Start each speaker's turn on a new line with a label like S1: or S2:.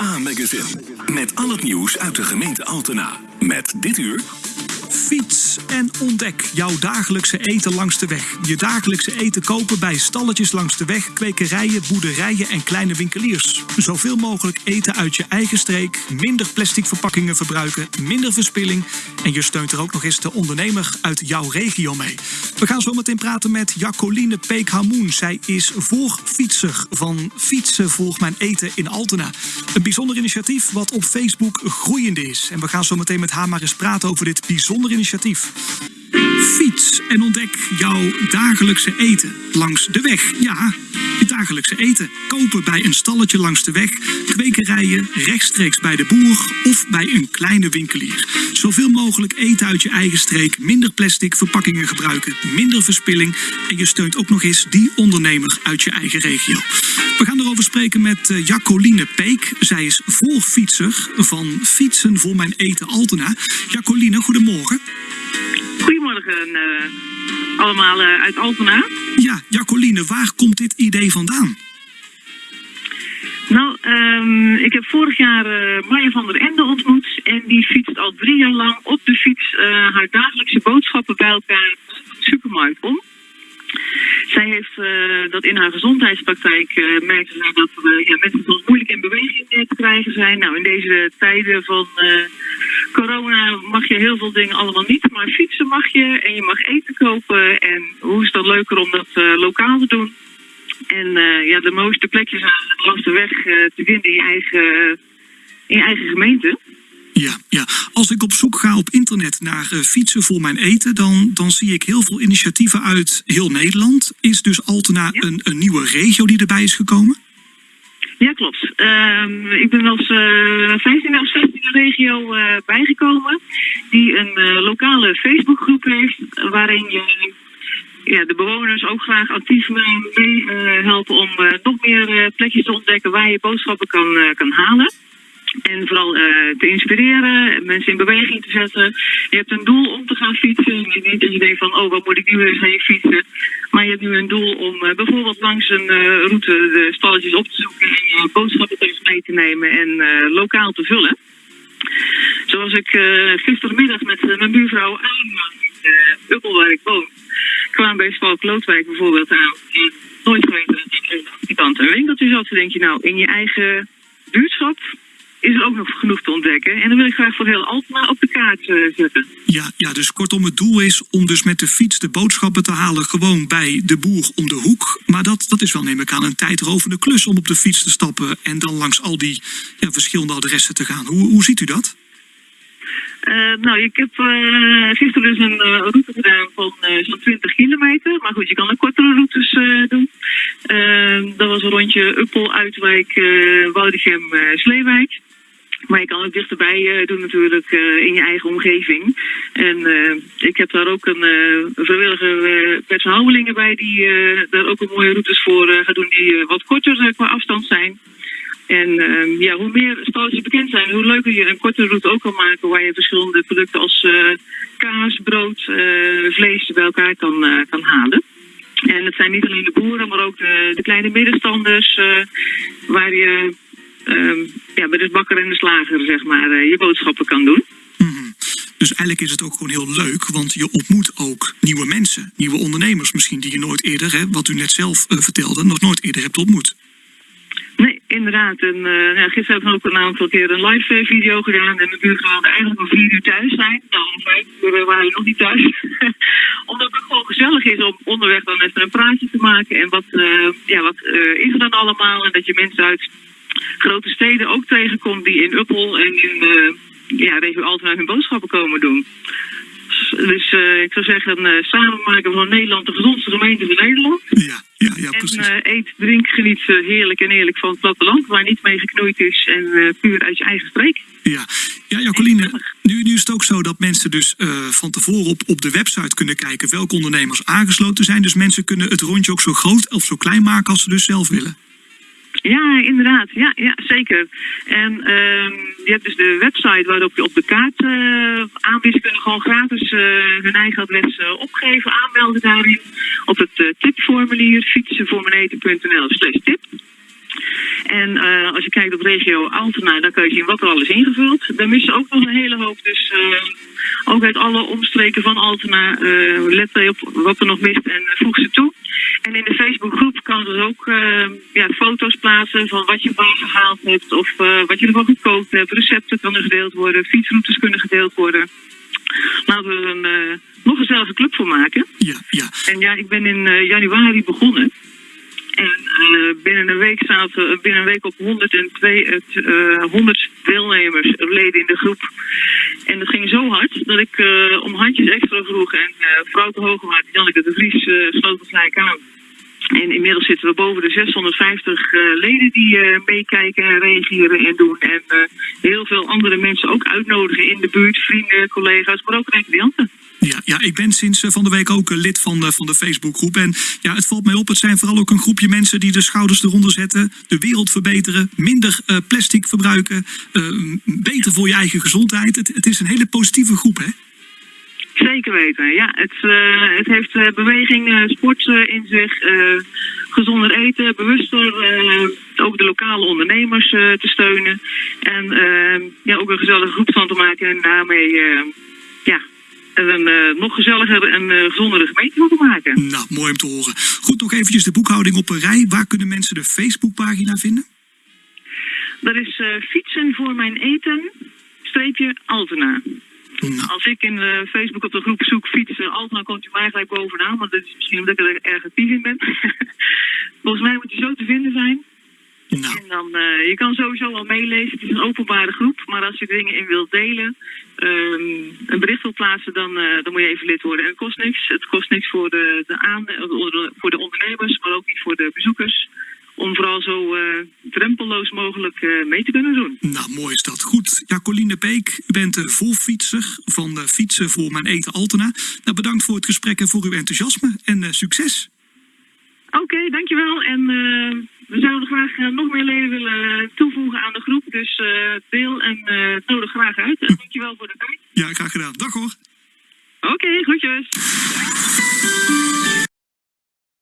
S1: A-magazine. Met al het nieuws uit de gemeente Altena. Met dit uur...
S2: Fiets en ontdek jouw dagelijkse eten langs de weg. Je dagelijkse eten kopen bij stalletjes langs de weg, kwekerijen, boerderijen en kleine winkeliers. Zoveel mogelijk eten uit je eigen streek, minder plastic verpakkingen verbruiken, minder verspilling. En je steunt er ook nog eens de ondernemer uit jouw regio mee. We gaan zo meteen praten met Jacoline Peek-Hamoen. Zij is voorfietser van Fietsen Volg Mijn Eten in Altena. Een bijzonder initiatief wat op Facebook groeiende is. En we gaan zo meteen met haar maar eens praten over dit bijzonder initiatief. Fiets en ontdek jouw dagelijkse eten langs de weg. Ja, je dagelijkse eten. Kopen bij een stalletje langs de weg, kwekerijen, rechtstreeks bij de boer of bij een kleine winkelier. Zoveel mogelijk eten uit je eigen streek, minder plastic verpakkingen gebruiken, minder verspilling en je steunt ook nog eens die ondernemer uit je eigen regio. We gaan erover spreken met uh, Jacoline Peek. Zij is voorfietser van Fietsen voor mijn eten Altena. Jacoline, goedemorgen.
S3: Goedemorgen uh, allemaal uh, uit Altena.
S2: Ja, Jacoline, waar komt dit idee vandaan?
S3: Nou, um, ik heb vorig jaar uh, Maya van der Ende ontmoet. En die fietst al drie jaar lang op de fiets haar dagelijkse boodschappen bij elkaar de supermarkt om. Zij heeft uh, dat in haar gezondheidspraktijk uh, merkte zij dat uh, ja, mensen soms moeilijk in beweging te krijgen zijn. Nou, in deze tijden van corona mag je heel veel dingen allemaal niet, maar fietsen mag je en je mag eten kopen. En hoe is dat leuker om dat lokaal te doen? En ja, de mooiste plekjes langs de weg te vinden in eigen, in je eigen gemeente.
S2: Ja, ja, als ik op zoek ga op internet naar uh, fietsen voor mijn eten, dan, dan zie ik heel veel initiatieven uit heel Nederland. Is dus Altena ja. een, een nieuwe regio die erbij is gekomen?
S3: Ja, klopt. Uh, ik ben als uh, 15e of 16e regio uh, bijgekomen, die een lokale Facebookgroep heeft, waarin je ja, de bewoners ook graag actief mee, mee helpen om nog meer plekjes te ontdekken waar je boodschappen kan, kan halen. En vooral uh, te inspireren, mensen in beweging te zetten. Je hebt een doel om te gaan fietsen. Niet dat denkt van, oh, wat moet ik nu eens heen fietsen? Maar je hebt nu een doel om uh, bijvoorbeeld langs een route de stalletjes op te zoeken... en boodschappen tegen mee te nemen en lokaal te vullen. Zoals ik gistermiddag met mijn buurvrouw aan in Uppel, waar ik woon... kwam bij Spalk Loodwijk bijvoorbeeld aan. En nooit geweten dat ik aan de een winkeltje zat. Dan denk je, nou, in je eigen buurtschap is er ook nog genoeg te ontdekken. En dan wil ik graag voor heel Altena op de kaart uh, zetten.
S2: Ja, ja, dus kortom het doel is om dus met de fiets de boodschappen te halen... gewoon bij de boer om de hoek. Maar dat, dat is wel, neem ik aan, een tijdrovende klus om op de fiets te stappen... en dan langs al die ja, verschillende adressen te gaan. Hoe, hoe ziet u dat?
S3: Uh, nou, ik heb uh, gisteren dus een uh, route gedaan van zo'n 20 kilometer. Maar goed, je kan ook kortere routes doen. dat was een rondje Uppel, Uitwijk, Woudrichem, Sleewijk. Maar je kan het dichterbij uh, doen natuurlijk uh, in je eigen omgeving. En uh, ik heb daar ook een vrijwillige uh, bij die daar ook een mooie routes voor gaan doen die wat korter qua afstand zijn. En ja, hoe meer stalletjes bekend zijn, hoe leuker je een korte route ook kan maken waar je verschillende producten als kaas, brood, vlees bij elkaar kan, kan halen. En het zijn niet alleen de boeren, maar ook de, de kleine middenstanders waar je uh, ja, bij de bakker en de slager zeg maar, uh, je boodschappen kan doen.
S2: -hmm. Dus eigenlijk is het ook gewoon heel leuk, want je ontmoet ook nieuwe mensen, nieuwe ondernemers misschien die je nooit eerder, wat u net zelf uh, vertelde, nog nooit eerder hebt ontmoet.
S3: Inderdaad. En, uh, gisteren hebben we ook een aantal keer een live video gedaan. En de buurvrouw wilde eigenlijk om vier uur thuis zijn. Nou, om vijf uur waren we nog niet thuis. Omdat het gewoon gezellig is om onderweg dan even een praatje te maken. En wat, ja, wat is er dan allemaal? En dat je mensen uit grote steden ook tegenkomt die in Uppel en in ja, regio Altena hun boodschappen komen doen. Dus ik zou zeggen, samen maken we van Nederland de gezondste gemeente van Nederland.
S2: Ja, ja, ja precies.
S3: En eet, drink, geniet heerlijk en eerlijk van het platteland, waar niet mee geknoeid is en puur uit je eigen streek.
S2: Ja, ja Jacqueline, nu, nu is het ook zo dat mensen dus van tevoren op, op de website kunnen kijken welke ondernemers aangesloten zijn. Dus mensen kunnen het rondje ook zo groot of zo klein maken als ze dus zelf willen.
S3: Ja, inderdaad. Ja, ja zeker. En uh, je hebt dus de website waarop je op de kaart uh, kunnen gewoon gratis uh, hun eigen adres uh, opgeven, aanmelden daarin. Op het tipformulier fietsenvoormeneten.nl slash tip. En eh, als je kijkt op regio Altena, dan kan je zien wat er al is ingevuld. Daar missen ook nog een hele hoop. Dus eh, ook uit alle omstreken van Altena, eh, let op wat er nog mist en voeg ze toe. En in de Facebookgroep kan dus ook ja, foto's plaatsen van wat je gehaald hebt of wat je ervan gekookt hebt. Recepten kunnen gedeeld worden, fietsroutes kunnen gedeeld worden. Laten we er een nog gezellige club voor maken.
S2: Ja, ja.
S3: En ja, ik ben in januari begonnen. En uh, binnen een week zaten binnen een week op 102, uh, 100 deelnemers, leden in de groep. En dat ging zo hard dat ik uh, om handjes extra vroeg. En uh, vrouw te Hoogemaat, Janneke de Vries, sloot het gelijk aan. En inmiddels zitten we boven de 650 leden die meekijken en reageren en doen. En heel veel andere mensen ook uitnodigen in de buurt, vrienden, collega's, maar ook cliënten.
S2: Ja, ja, ik ben sinds eh, van de week ook lid van de, van de Facebookgroep. En ja, het valt mij op, het zijn vooral ook een groepje mensen die de schouders eronder zetten. De wereld verbeteren, minder plastic verbruiken, beter voor je eigen gezondheid. Het, het is een hele positieve groep, hè?
S3: Zeker weten, ja. Het, uh, het heeft beweging, sport in zich, gezonder eten, bewuster ook de lokale ondernemers te steunen. En ja, ook een gezellige groep van te maken en daarmee ja, een nog gezelliger en gezondere gemeente moeten maken.
S2: Nou, mooi om te horen. Goed, nog eventjes de boekhouding op een rij. Waar kunnen mensen de Facebookpagina vinden?
S3: Dat is fietsen voor mijn eten, streepje Altena. Nou. Als ik in Facebook op de groep zoek fietsen Altena, komt u mij gelijk bovenaan. Want dat is misschien omdat ik er erg actief in ben. Volgens mij moet hij zo te vinden zijn. Nou. En dan, uh, je kan sowieso al meelezen. Het is een openbare groep. Maar als je dingen in wilt delen, um, een bericht wilt plaatsen, dan, uh, dan moet je even lid worden. En het kost niks. Het kost niks voor de, de, aan, voor de ondernemers, maar ook niet voor de bezoekers. Om vooral zo drempelloos mogelijk mee te kunnen doen.
S2: Nou, mooi is dat. Goed. Ja, Coline Peek, u bent de volfietser van de Fietsen voor Mijn Eten Altena. Nou, bedankt voor het gesprek en voor uw enthousiasme. En succes!
S3: Oké, okay, dankjewel. En we zouden graag nog meer leden willen toevoegen aan de groep. Dus uh, deel en uh, nodig graag uit. En dankjewel voor de tijd.
S2: Ja, graag gedaan. Dag hoor.
S3: Oké, okay, groetjes.